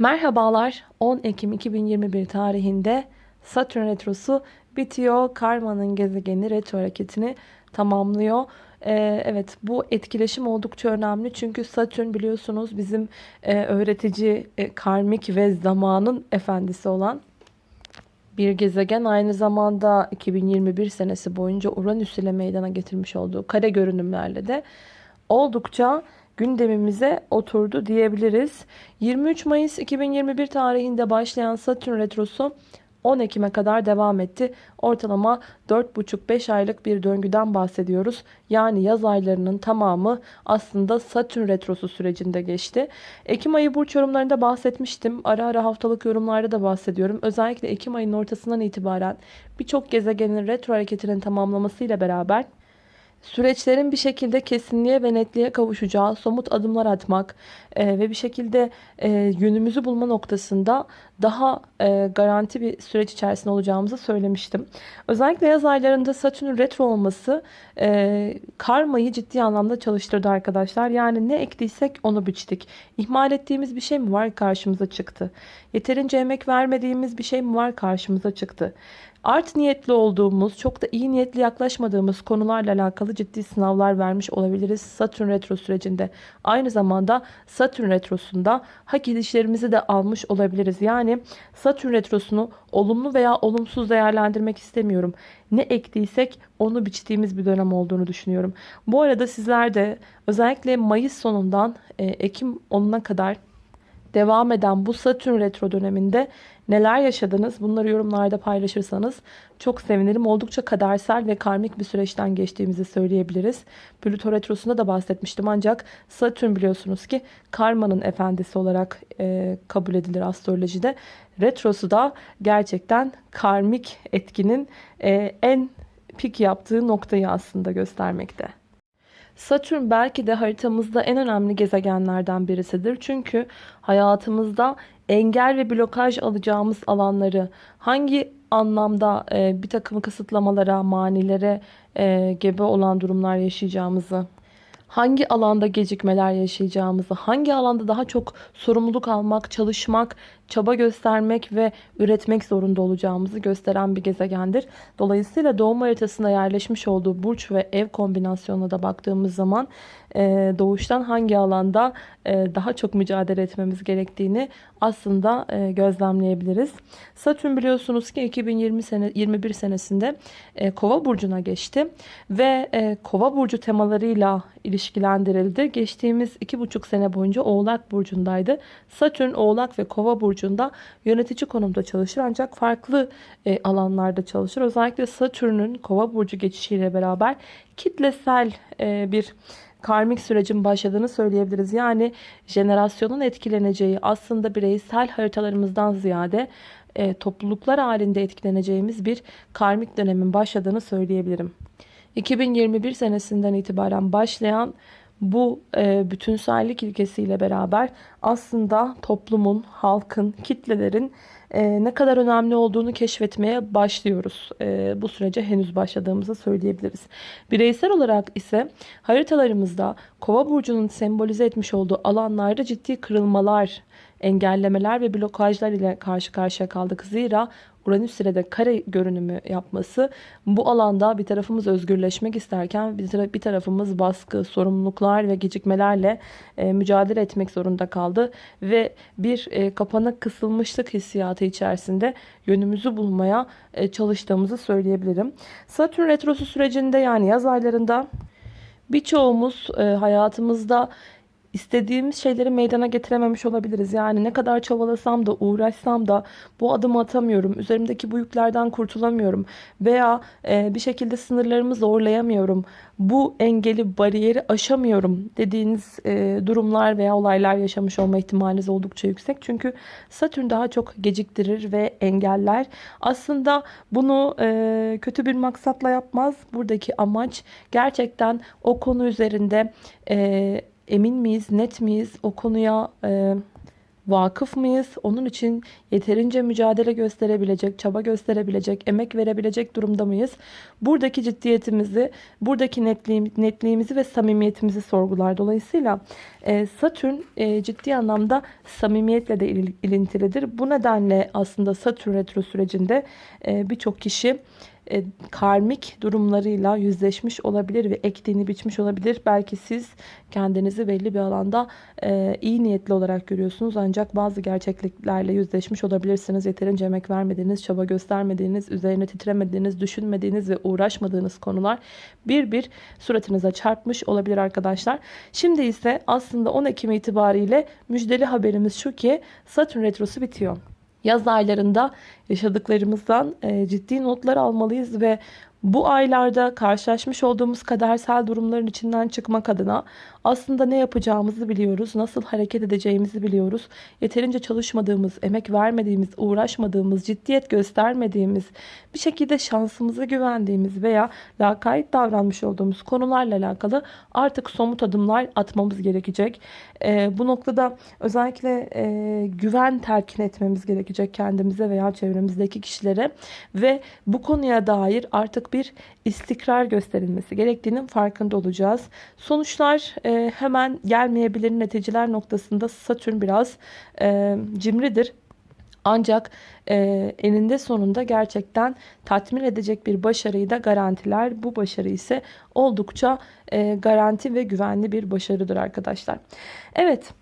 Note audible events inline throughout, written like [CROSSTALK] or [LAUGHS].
Merhabalar 10 Ekim 2021 tarihinde Satürn Retrosu bitiyor. Karma'nın gezegeni retro hareketini tamamlıyor. Ee, evet bu etkileşim oldukça önemli. Çünkü Satürn biliyorsunuz bizim e, öğretici, e, karmik ve zamanın efendisi olan bir gezegen. Aynı zamanda 2021 senesi boyunca Uranüs ile meydana getirmiş olduğu kare görünümlerle de oldukça gündemimize oturdu diyebiliriz. 23 Mayıs 2021 tarihinde başlayan Satürn Retrosu 10 Ekim'e kadar devam etti. Ortalama 4,5-5 aylık bir döngüden bahsediyoruz. Yani yaz aylarının tamamı aslında Satürn Retrosu sürecinde geçti. Ekim ayı burç yorumlarında bahsetmiştim. Ara ara haftalık yorumlarda da bahsediyorum. Özellikle Ekim ayının ortasından itibaren birçok gezegenin retro hareketinin tamamlamasıyla beraber süreçlerin bir şekilde kesinliğe ve netliğe kavuşacağı somut adımlar atmak e, ve bir şekilde e, yönümüzü bulma noktasında daha e, garanti bir süreç içerisinde olacağımızı söylemiştim. Özellikle yaz aylarında Satürn retro olması e, karmayı ciddi anlamda çalıştırdı arkadaşlar. Yani ne ektiysek onu biçtik. İhmal ettiğimiz bir şey mi var karşımıza çıktı. Yeterince emek vermediğimiz bir şey mi var karşımıza çıktı. Art niyetli olduğumuz, çok da iyi niyetli yaklaşmadığımız konularla alakalı ciddi sınavlar vermiş olabiliriz Satürn retro sürecinde. Aynı zamanda Satürn retrosunda hak edişlerimizi de almış olabiliriz. Yani Satürn retrosunu olumlu veya olumsuz değerlendirmek istemiyorum. Ne ektiysek onu biçtiğimiz bir dönem olduğunu düşünüyorum. Bu arada sizler de özellikle Mayıs sonundan e, Ekim 10'una kadar devam eden bu Satürn retro döneminde neler yaşadınız bunları yorumlarda paylaşırsanız çok sevinirim. Oldukça kadersel ve karmik bir süreçten geçtiğimizi söyleyebiliriz. Plüto retrosunda da bahsetmiştim ancak Satürn biliyorsunuz ki karmanın efendisi olarak e, kabul edilir astrolojide. Retrosu da gerçekten karmik etkinin e, en pik yaptığı noktayı aslında göstermekte. Satürn belki de haritamızda en önemli gezegenlerden birisidir. Çünkü hayatımızda engel ve blokaj alacağımız alanları hangi anlamda e, bir takım kısıtlamalara, manilere e, gebe olan durumlar yaşayacağımızı hangi alanda gecikmeler yaşayacağımızı, hangi alanda daha çok sorumluluk almak, çalışmak, çaba göstermek ve üretmek zorunda olacağımızı gösteren bir gezegendir. Dolayısıyla doğum haritasında yerleşmiş olduğu burç ve ev kombinasyonuna da baktığımız zaman e, doğuştan hangi alanda e, daha çok mücadele etmemiz gerektiğini aslında e, gözlemleyebiliriz. Satürn biliyorsunuz ki 2020 sene 21 senesinde Kova burcuna geçti ve Kova burcu temalarıyla ilişkilendirildi. Geçtiğimiz 2,5 sene boyunca Oğlak burcundaydı. Satürn Oğlak ve Kova burcunda yönetici konumda çalışır ancak farklı alanlarda çalışır. Özellikle Satürn'ün Kova burcu geçişiyle beraber kitlesel bir karmik sürecin başladığını söyleyebiliriz. Yani jenerasyonun etkileneceği aslında bireysel haritalarımızdan ziyade e, topluluklar halinde etkileneceğimiz bir karmik dönemin başladığını söyleyebilirim. 2021 senesinden itibaren başlayan bu e, bütünsellik ilkesiyle beraber aslında toplumun, halkın, kitlelerin e, ne kadar önemli olduğunu keşfetmeye başlıyoruz. E, bu sürece henüz başladığımızı söyleyebiliriz. Bireysel olarak ise haritalarımızda kova burcunun sembolize etmiş olduğu alanlarda ciddi kırılmalar, engellemeler ve blokajlar ile karşı karşıya kaldık. Zira Uranüs ile de kare görünümü yapması bu alanda bir tarafımız özgürleşmek isterken bir tarafımız baskı, sorumluluklar ve gecikmelerle e, mücadele etmek zorunda kaldı ve bir e, kapana kısılmışlık hissiyatı içerisinde yönümüzü bulmaya e, çalıştığımızı söyleyebilirim. Satürn retrosu sürecinde yani yaz aylarında birçoğumuz hayatımızda istediğimiz şeyleri meydana getirememiş olabiliriz. Yani ne kadar çabalasam da uğraşsam da bu adımı atamıyorum. Üzerimdeki bu yüklerden kurtulamıyorum. Veya e, bir şekilde sınırlarımı zorlayamıyorum. Bu engeli, bariyeri aşamıyorum dediğiniz e, durumlar veya olaylar yaşamış olma ihtimaliniz oldukça yüksek. Çünkü Satürn daha çok geciktirir ve engeller. Aslında bunu e, kötü bir maksatla yapmaz. Buradaki amaç gerçekten o konu üzerinde... E, emin miyiz, net miyiz o konuya e, vakıf mıyız? Onun için yeterince mücadele gösterebilecek, çaba gösterebilecek, emek verebilecek durumda mıyız? Buradaki ciddiyetimizi, buradaki netliğim, netliğimizi ve samimiyetimizi sorgular. Dolayısıyla e, Satürn e, ciddi anlamda samimiyetle de il, ilintilidir. Bu nedenle aslında Satürn retro sürecinde e, birçok kişi e, karmik durumlarıyla yüzleşmiş olabilir ve ektiğini biçmiş olabilir. Belki siz kendinizi belli bir alanda e, iyi niyetli olarak görüyorsunuz. Ancak bazı gerçekliklerle yüzleşmiş olabilirsiniz. Yeterince emek vermediğiniz, çaba göstermediğiniz, üzerine titremediğiniz, düşünmediğiniz ve uğraşmadığınız konular bir bir suratınıza çarpmış olabilir arkadaşlar. Şimdi ise aslında 10 Ekim itibariyle müjdeli haberimiz şu ki Satürn Retrosu bitiyor. Yaz aylarında yaşadıklarımızdan e, ciddi notlar almalıyız ve bu aylarda karşılaşmış olduğumuz kadersel durumların içinden çıkmak adına aslında ne yapacağımızı biliyoruz, nasıl hareket edeceğimizi biliyoruz. Yeterince çalışmadığımız, emek vermediğimiz, uğraşmadığımız, ciddiyet göstermediğimiz, bir şekilde şansımıza güvendiğimiz veya lakayt davranmış olduğumuz konularla alakalı artık somut adımlar atmamız gerekecek. E, bu noktada özellikle e, güven terkin etmemiz gerekecek kendimize veya çevremizdeki kişilere ve bu konuya dair artık bir istikrar gösterilmesi gerektiğinin farkında olacağız. Sonuçlar e, hemen gelmeyebilir neticeler noktasında Satürn biraz e, cimridir. Ancak e, eninde sonunda gerçekten tatmin edecek bir başarıyı da garantiler. Bu başarı ise oldukça e, garanti ve güvenli bir başarıdır arkadaşlar. Evet.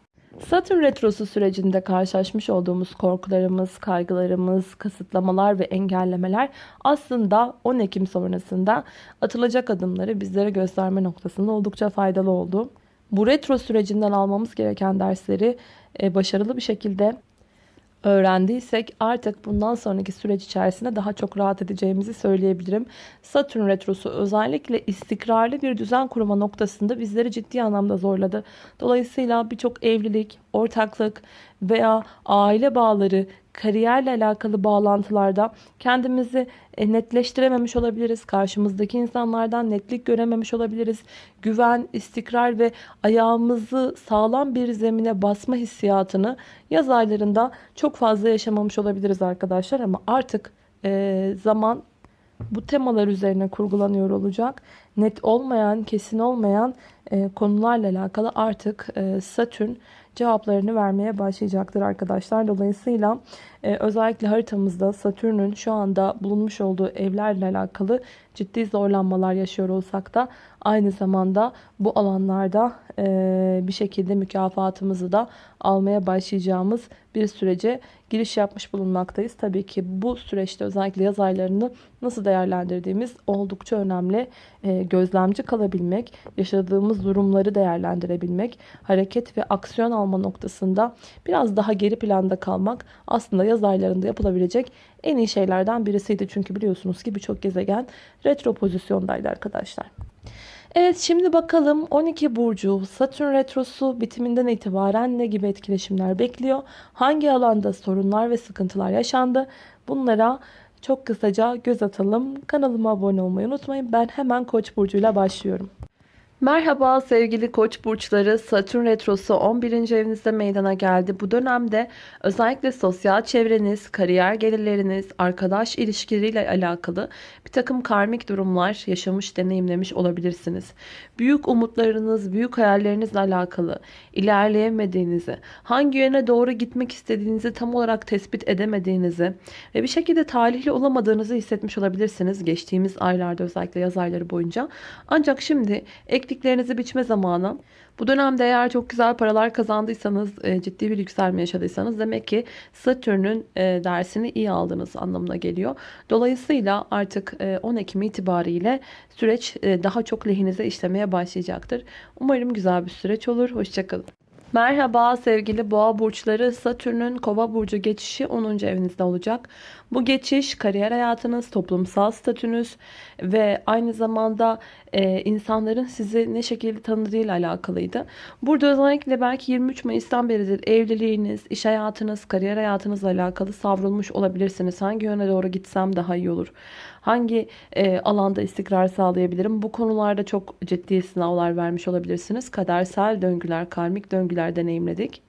Satürn retrosu sürecinde karşılaşmış olduğumuz korkularımız, kaygılarımız, kısıtlamalar ve engellemeler aslında 10 Ekim sonrasında atılacak adımları bizlere gösterme noktasında oldukça faydalı oldu. Bu retro sürecinden almamız gereken dersleri e, başarılı bir şekilde öğrendiysek artık bundan sonraki süreç içerisinde daha çok rahat edeceğimizi söyleyebilirim. Satürn retrosu özellikle istikrarlı bir düzen kurma noktasında bizleri ciddi anlamda zorladı. Dolayısıyla birçok evlilik, ortaklık veya aile bağları, kariyerle alakalı bağlantılarda kendimizi e, netleştirememiş olabiliriz. Karşımızdaki insanlardan netlik görememiş olabiliriz. Güven, istikrar ve ayağımızı sağlam bir zemine basma hissiyatını yaz aylarında çok fazla yaşamamış olabiliriz arkadaşlar. Ama artık e, zaman bu temalar üzerine kurgulanıyor olacak. Net olmayan, kesin olmayan e, konularla alakalı artık e, Satürn cevaplarını vermeye başlayacaktır arkadaşlar. Dolayısıyla e, özellikle haritamızda Satürn'ün şu anda bulunmuş olduğu evlerle alakalı ciddi zorlanmalar yaşıyor olsak da aynı zamanda bu alanlarda e, bir şekilde mükafatımızı da almaya başlayacağımız bir sürece giriş yapmış bulunmaktayız. Tabii ki bu süreçte özellikle yaz aylarını nasıl değerlendirdiğimiz oldukça önemli. E, gözlemci kalabilmek, yaşadığımız durumları değerlendirebilmek, hareket ve aksiyon alma noktasında biraz daha geri planda kalmak aslında yaz aylarında yapılabilecek en iyi şeylerden birisiydi. Çünkü biliyorsunuz ki birçok gezegen retro pozisyondaydı arkadaşlar. Evet şimdi bakalım 12 burcu Satürn retrosu bitiminden itibaren ne gibi etkileşimler bekliyor? Hangi alanda sorunlar ve sıkıntılar yaşandı? Bunlara çok kısaca göz atalım. Kanalıma abone olmayı unutmayın. Ben hemen Koç burcuyla başlıyorum. Merhaba sevgili koç burçları Satürn retrosu 11. evinizde meydana geldi. Bu dönemde özellikle sosyal çevreniz, kariyer gelirleriniz, arkadaş ilişkileriyle alakalı bir takım karmik durumlar yaşamış, deneyimlemiş olabilirsiniz. Büyük umutlarınız, büyük hayallerinizle alakalı ilerleyemediğinizi, hangi yöne doğru gitmek istediğinizi tam olarak tespit edemediğinizi ve bir şekilde talihli olamadığınızı hissetmiş olabilirsiniz geçtiğimiz aylarda özellikle yaz ayları boyunca. Ancak şimdi ek ektiklerinizi biçme zamanı. Bu dönemde eğer çok güzel paralar kazandıysanız, e, ciddi bir yükselme yaşadıysanız demek ki Satürn'ün e, dersini iyi aldığınız anlamına geliyor. Dolayısıyla artık 10 e, Ekim itibariyle süreç daha çok lehinize işlemeye başlayacaktır. Umarım güzel bir süreç olur. Hoşçakalın. Merhaba sevgili boğa burçları Satürn'ün kova burcu geçişi 10. evinizde olacak. Bu geçiş kariyer hayatınız, toplumsal statünüz ve aynı zamanda e, insanların sizi ne şekilde tanıdığıyla alakalıydı. Burada özellikle belki 23 Mayıs'tan beridir evliliğiniz, iş hayatınız, kariyer hayatınızla alakalı savrulmuş olabilirsiniz. Hangi yöne doğru gitsem daha iyi olur? Hangi e, alanda istikrar sağlayabilirim? Bu konularda çok ciddi sınavlar vermiş olabilirsiniz. Kadersel döngüler, karmik döngüler deneyimledik.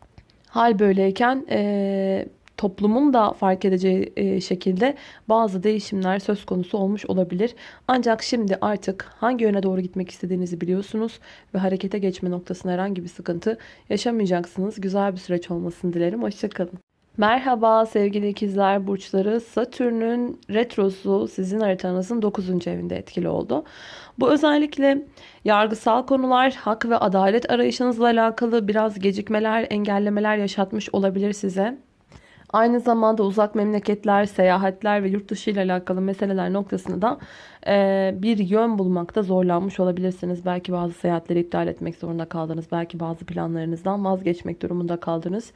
Hal böyleyken e, toplumun da fark edeceği e, şekilde bazı değişimler söz konusu olmuş olabilir. Ancak şimdi artık hangi yöne doğru gitmek istediğinizi biliyorsunuz ve harekete geçme noktasında herhangi bir sıkıntı yaşamayacaksınız. Güzel bir süreç olmasını dilerim. Hoşçakalın. Merhaba sevgili ikizler burçları. Satürn'ün retrosu sizin haritanızın 9. evinde etkili oldu. Bu özellikle yargısal konular, hak ve adalet arayışınızla alakalı biraz gecikmeler, engellemeler yaşatmış olabilir size. Aynı zamanda uzak memleketler, seyahatler ve yurt dışı ile alakalı meseleler noktasında da e, bir yön bulmakta zorlanmış olabilirsiniz. Belki bazı seyahatleri iptal etmek zorunda kaldınız. Belki bazı planlarınızdan vazgeçmek durumunda kaldınız.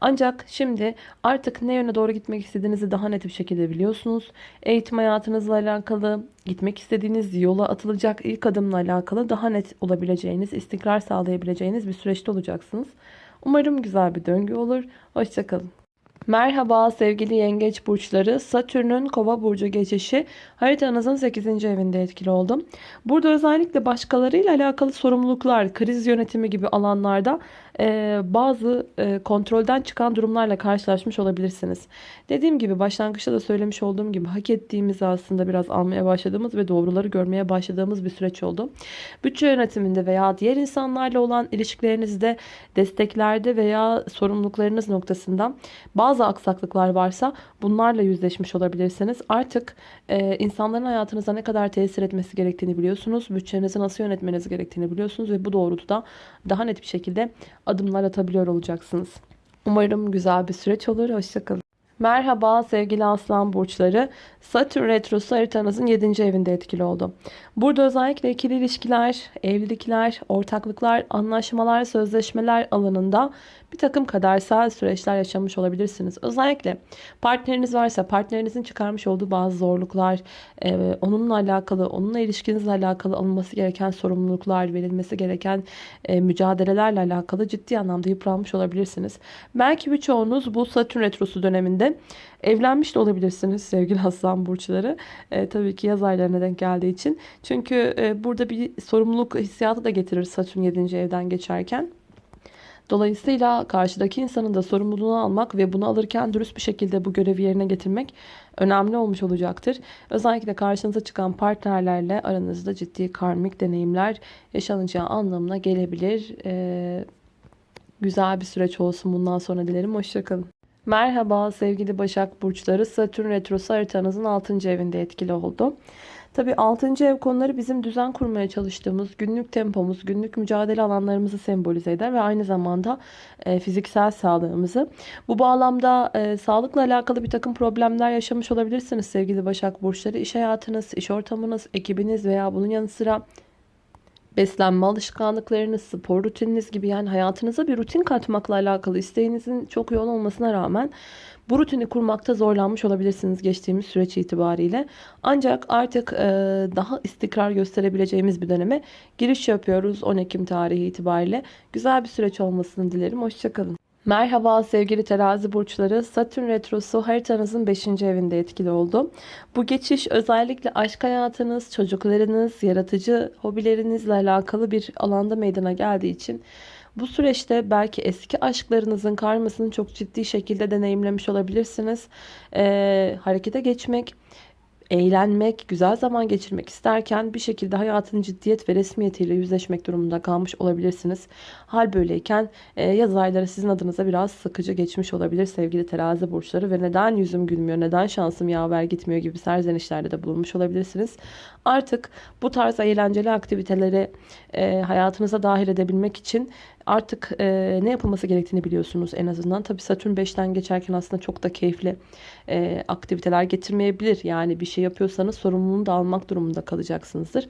Ancak şimdi artık ne yöne doğru gitmek istediğinizi daha net bir şekilde biliyorsunuz. Eğitim hayatınızla alakalı, gitmek istediğiniz yola atılacak ilk adımla alakalı daha net olabileceğiniz, istikrar sağlayabileceğiniz bir süreçte olacaksınız. Umarım güzel bir döngü olur. Hoşçakalın. Merhaba sevgili yengeç burçları. Satürn'ün kova burcu geçişi haritanızın 8. evinde etkili oldu. Burada özellikle başkalarıyla alakalı sorumluluklar, kriz yönetimi gibi alanlarda e, bazı e, kontrolden çıkan durumlarla karşılaşmış olabilirsiniz. Dediğim gibi başlangıçta da söylemiş olduğum gibi hak ettiğimizi aslında biraz almaya başladığımız ve doğruları görmeye başladığımız bir süreç oldu. Bütçe yönetiminde veya diğer insanlarla olan ilişkilerinizde, desteklerde veya sorumluluklarınız noktasında bazı aksaklıklar varsa bunlarla yüzleşmiş olabilirsiniz. Artık e, insanların hayatınıza ne kadar tesir etmesi gerektiğini biliyorsunuz. Bütçenizi nasıl yönetmeniz gerektiğini biliyorsunuz ve bu doğrultuda daha net bir şekilde adımlar atabiliyor olacaksınız. Umarım güzel bir süreç olur. Hoşçakalın. Merhaba sevgili aslan burçları. Satürn retrosu haritanızın 7. evinde etkili oldu. Burada özellikle ikili ilişkiler, evlilikler, ortaklıklar, anlaşmalar, sözleşmeler alanında bir takım kadersel süreçler yaşamış olabilirsiniz. Özellikle partneriniz varsa partnerinizin çıkarmış olduğu bazı zorluklar, e, onunla alakalı, onunla ilişkinizle alakalı alınması gereken sorumluluklar, verilmesi gereken e, mücadelelerle alakalı ciddi anlamda yıpranmış olabilirsiniz. Belki birçoğunuz bu Satürn retrosu döneminde evlenmiş de olabilirsiniz sevgili [LAUGHS] aslan burçları. E, tabii ki yaz aylarına denk geldiği için. Çünkü e, burada bir sorumluluk hissiyatı da getirir Satürn 7. evden geçerken. Dolayısıyla karşıdaki insanın da sorumluluğunu almak ve bunu alırken dürüst bir şekilde bu görevi yerine getirmek önemli olmuş olacaktır. Özellikle karşınıza çıkan partnerlerle aranızda ciddi karmik deneyimler yaşanacağı anlamına gelebilir. Ee, güzel bir süreç olsun bundan sonra dilerim. Hoşçakalın. Merhaba sevgili Başak Burçları. Satürn Retrosu haritanızın 6. evinde etkili oldu. Tabii 6. ev konuları bizim düzen kurmaya çalıştığımız günlük tempomuz, günlük mücadele alanlarımızı sembolize eder ve aynı zamanda e, fiziksel sağlığımızı. Bu bağlamda e, sağlıkla alakalı bir takım problemler yaşamış olabilirsiniz sevgili Başak Burçları. İş hayatınız, iş ortamınız, ekibiniz veya bunun yanı sıra beslenme alışkanlıklarınız, spor rutininiz gibi yani hayatınıza bir rutin katmakla alakalı isteğinizin çok yoğun olmasına rağmen bu rutini kurmakta zorlanmış olabilirsiniz geçtiğimiz süreç itibariyle. Ancak artık e, daha istikrar gösterebileceğimiz bir döneme giriş yapıyoruz 10 Ekim tarihi itibariyle. Güzel bir süreç olmasını dilerim. Hoşçakalın. Merhaba sevgili terazi burçları. Satürn retrosu haritanızın 5. evinde etkili oldu. Bu geçiş özellikle aşk hayatınız, çocuklarınız, yaratıcı hobilerinizle alakalı bir alanda meydana geldiği için bu süreçte belki eski aşklarınızın karmasını çok ciddi şekilde deneyimlemiş olabilirsiniz. Ee, harekete geçmek, eğlenmek, güzel zaman geçirmek isterken bir şekilde hayatın ciddiyet ve resmiyetiyle yüzleşmek durumunda kalmış olabilirsiniz. Hal böyleyken e, yaz ayları sizin adınıza biraz sıkıcı geçmiş olabilir sevgili terazi burçları ve neden yüzüm gülmüyor, neden şansım yaver gitmiyor gibi serzenişlerde de bulunmuş olabilirsiniz. Artık bu tarz eğlenceli aktiviteleri e, hayatınıza dahil edebilmek için artık e, ne yapılması gerektiğini biliyorsunuz en azından. Tabii Satürn 5'ten geçerken aslında çok da keyifli e, aktiviteler getirmeyebilir. Yani bir şey yapıyorsanız sorumluluğunu da almak durumunda kalacaksınızdır.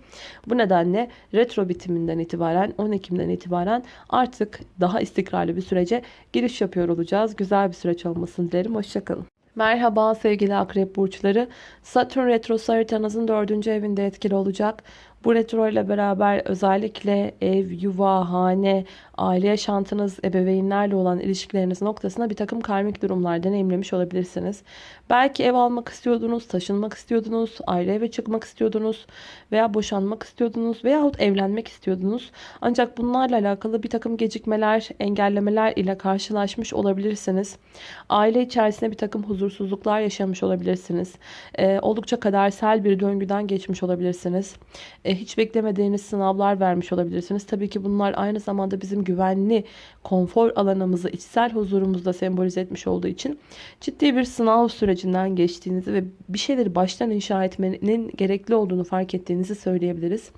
Bu nedenle retro bitiminden itibaren 10 Ekim'den itibaren artık daha istikrarlı bir sürece giriş yapıyor olacağız. Güzel bir süreç olmasını dilerim. Hoşçakalın. Merhaba sevgili akrep burçları. Satürn retrosu haritanızın dördüncü evinde etkili olacak. Bu retro ile beraber özellikle ev, yuva, hane, aile yaşantınız, ebeveynlerle olan ilişkileriniz noktasında bir takım karmik durumlar deneyimlemiş olabilirsiniz. Belki ev almak istiyordunuz, taşınmak istiyordunuz, ayrı eve çıkmak istiyordunuz veya boşanmak istiyordunuz veyahut evlenmek istiyordunuz. Ancak bunlarla alakalı bir takım gecikmeler, engellemeler ile karşılaşmış olabilirsiniz. Aile içerisinde bir takım huzursuzluklar yaşamış olabilirsiniz. Ee, oldukça kadersel bir döngüden geçmiş olabilirsiniz. Ee, hiç beklemediğiniz sınavlar vermiş olabilirsiniz. Tabii ki bunlar aynı zamanda bizim güvenli, konfor alanımızı, içsel huzurumuzu da sembolize etmiş olduğu için ciddi bir sınav sürecinden geçtiğinizi ve bir şeyleri baştan inşa etmenin gerekli olduğunu fark ettiğinizi söyleyebiliriz.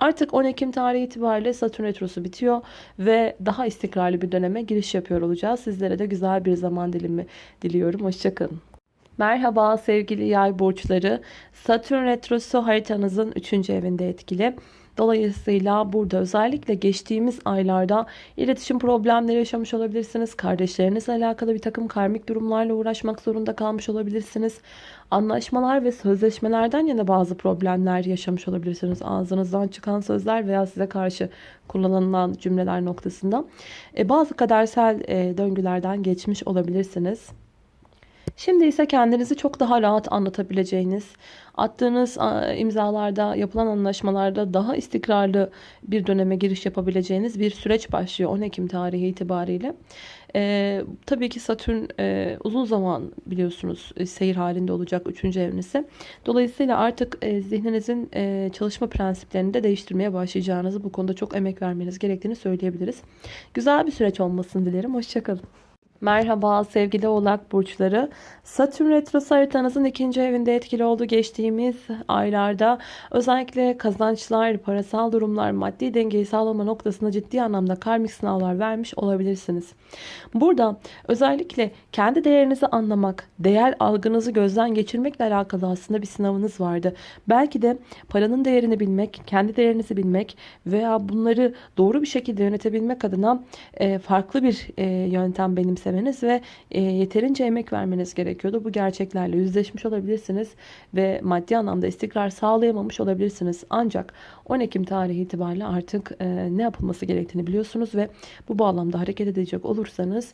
Artık 10 Ekim tarihi itibariyle Satürn Retrosu bitiyor ve daha istikrarlı bir döneme giriş yapıyor olacağız. Sizlere de güzel bir zaman dilimi diliyorum. Hoşçakalın. Merhaba sevgili yay burçları. Satürn Retrosu haritanızın 3. evinde etkili. Dolayısıyla burada özellikle geçtiğimiz aylarda iletişim problemleri yaşamış olabilirsiniz. Kardeşlerinizle alakalı bir takım karmik durumlarla uğraşmak zorunda kalmış olabilirsiniz. Anlaşmalar ve sözleşmelerden yana bazı problemler yaşamış olabilirsiniz. Ağzınızdan çıkan sözler veya size karşı kullanılan cümleler noktasında. E, bazı kadersel e, döngülerden geçmiş olabilirsiniz. Şimdi ise kendinizi çok daha rahat anlatabileceğiniz, attığınız imzalarda, yapılan anlaşmalarda daha istikrarlı bir döneme giriş yapabileceğiniz bir süreç başlıyor 10 Ekim tarihi itibariyle. Ee, tabii ki Satürn e, uzun zaman biliyorsunuz e, seyir halinde olacak 3. evinizi. Dolayısıyla artık e, zihninizin e, çalışma prensiplerini de değiştirmeye başlayacağınızı bu konuda çok emek vermeniz gerektiğini söyleyebiliriz. Güzel bir süreç olmasını dilerim. Hoşçakalın. Merhaba sevgili oğlak burçları. Satürn retrosu haritanızın ikinci evinde etkili oldu geçtiğimiz aylarda. Özellikle kazançlar, parasal durumlar, maddi dengeyi sağlama noktasında ciddi anlamda karmik sınavlar vermiş olabilirsiniz. Burada özellikle kendi değerinizi anlamak, değer algınızı gözden geçirmekle alakalı aslında bir sınavınız vardı. Belki de paranın değerini bilmek, kendi değerinizi bilmek veya bunları doğru bir şekilde yönetebilmek adına e, farklı bir e, yöntem benimsemeniz ve e, yeterince emek vermeniz gerekiyordu. Bu gerçeklerle yüzleşmiş olabilirsiniz ve maddi anlamda istikrar sağlayamamış olabilirsiniz. Ancak 10 Ekim tarihi itibariyle artık ne yapılması gerektiğini biliyorsunuz ve bu bağlamda hareket edecek olursanız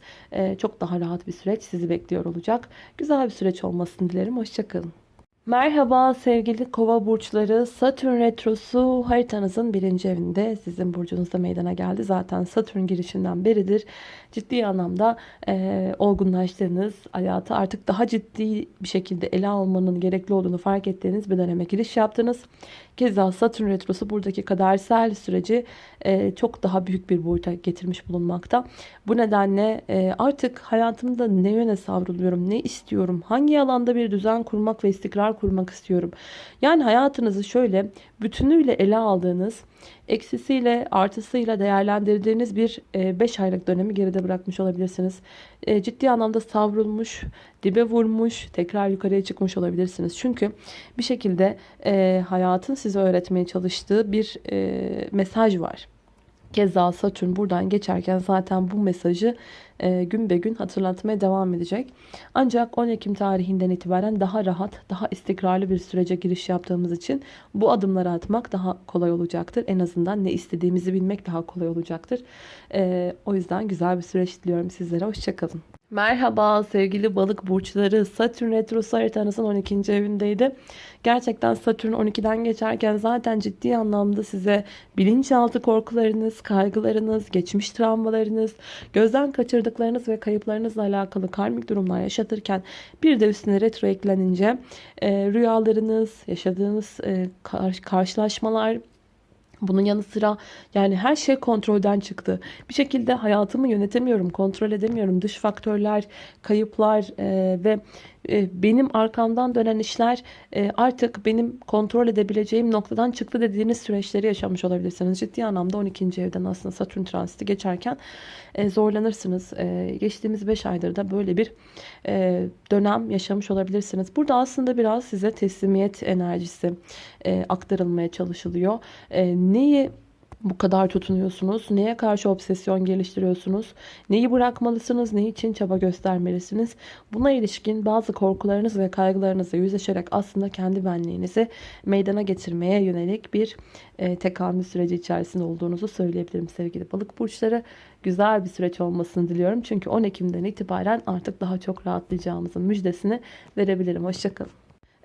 çok daha rahat bir süreç sizi bekliyor olacak. Güzel bir süreç olmasını dilerim. Hoşçakalın. Merhaba sevgili kova burçları. Satürn retrosu haritanızın birinci evinde sizin burcunuzda meydana geldi. Zaten Satürn girişinden beridir ciddi anlamda e, olgunlaştığınız, hayatı artık daha ciddi bir şekilde ele almanın gerekli olduğunu fark ettiğiniz bir döneme giriş yaptınız. Keza Satürn retrosu buradaki kadersel süreci e, çok daha büyük bir boyuta getirmiş bulunmakta. Bu nedenle e, artık hayatımda ne yöne savruluyorum, ne istiyorum, hangi alanda bir düzen kurmak ve istikrar kurmak istiyorum. Yani hayatınızı şöyle bütünüyle ele aldığınız eksisiyle artısıyla değerlendirdiğiniz bir 5 e, aylık dönemi geride bırakmış olabilirsiniz. E, ciddi anlamda savrulmuş, dibe vurmuş, tekrar yukarıya çıkmış olabilirsiniz. Çünkü bir şekilde e, hayatın size öğretmeye çalıştığı bir mesaj var. Keza Satürn buradan geçerken zaten bu mesajı e, gün be gün hatırlatmaya devam edecek. Ancak 10 Ekim tarihinden itibaren daha rahat, daha istikrarlı bir sürece giriş yaptığımız için bu adımları atmak daha kolay olacaktır. En azından ne istediğimizi bilmek daha kolay olacaktır. E, o yüzden güzel bir süreç diliyorum sizlere. Hoşçakalın. Merhaba sevgili balık burçları. Satürn retrosu haritanızın 12. evindeydi. Gerçekten Satürn 12'den geçerken zaten ciddi anlamda size bilinçaltı korkularınız, kaygılarınız, geçmiş travmalarınız, gözden kaçırdıklarınız ve kayıplarınızla alakalı karmik durumlar yaşatırken bir de üstüne retro eklenince e, rüyalarınız, yaşadığınız e, karşılaşmalar, bunun yanı sıra yani her şey kontrolden çıktı. Bir şekilde hayatımı yönetemiyorum, kontrol edemiyorum. Dış faktörler, kayıplar e, ve benim arkamdan dönen işler e, artık benim kontrol edebileceğim noktadan çıktı dediğiniz süreçleri yaşamış olabilirsiniz. Ciddi anlamda 12. evden aslında Satürn transiti geçerken e, zorlanırsınız. Geçtiğimiz 5 aydır da böyle bir dönem yaşamış olabilirsiniz. Burada aslında biraz size teslimiyet enerjisi aktarılmaya çalışılıyor. Neyi bu kadar tutunuyorsunuz? Neye karşı obsesyon geliştiriyorsunuz? Neyi bırakmalısınız? Ne için çaba göstermelisiniz? Buna ilişkin bazı korkularınız ve kaygılarınızla yüzleşerek aslında kendi benliğinizi meydana getirmeye yönelik bir e, tekamül süreci içerisinde olduğunuzu söyleyebilirim sevgili balık burçları. Güzel bir süreç olmasını diliyorum. Çünkü 10 Ekim'den itibaren artık daha çok rahatlayacağımızın müjdesini verebilirim. Hoşçakalın.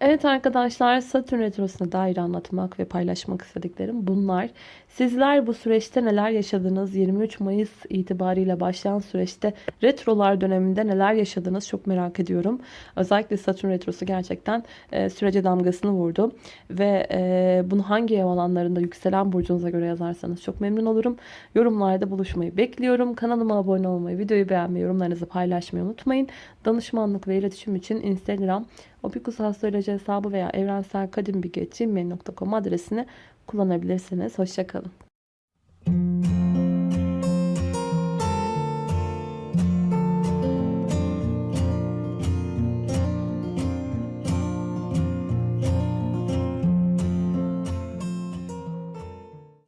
Evet arkadaşlar Satürn Retrosu'na dair anlatmak ve paylaşmak istediklerim bunlar. Sizler bu süreçte neler yaşadınız? 23 Mayıs itibariyle başlayan süreçte retrolar döneminde neler yaşadınız? Çok merak ediyorum. Özellikle Satürn Retrosu gerçekten e, sürece damgasını vurdu. Ve e, bunu hangi ev alanlarında yükselen burcunuza göre yazarsanız çok memnun olurum. Yorumlarda buluşmayı bekliyorum. Kanalıma abone olmayı, videoyu beğenmeyi, yorumlarınızı paylaşmayı unutmayın. Danışmanlık ve iletişim için Instagram Opikus Astroloji hesabı veya evrenselkadimbilgi.gmail.com adresini kullanabilirsiniz. Hoşçakalın.